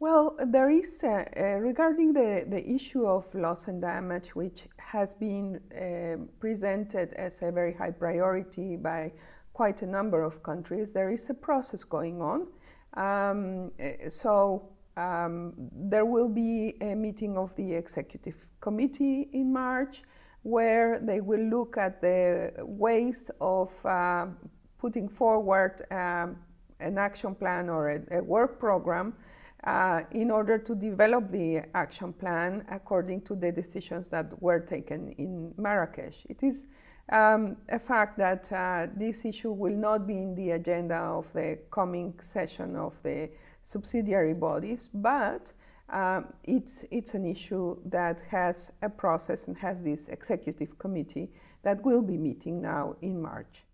Well, there is, uh, uh, regarding the, the issue of loss and damage, which has been uh, presented as a very high priority by quite a number of countries, there is a process going on. Um, uh, so um, there will be a meeting of the executive committee in March where they will look at the ways of uh, putting forward um, an action plan or a, a work program uh, in order to develop the action plan according to the decisions that were taken in Marrakesh. It is um, a fact that uh, this issue will not be in the agenda of the coming session of the subsidiary bodies, but um, it's, it's an issue that has a process and has this executive committee that will be meeting now in March.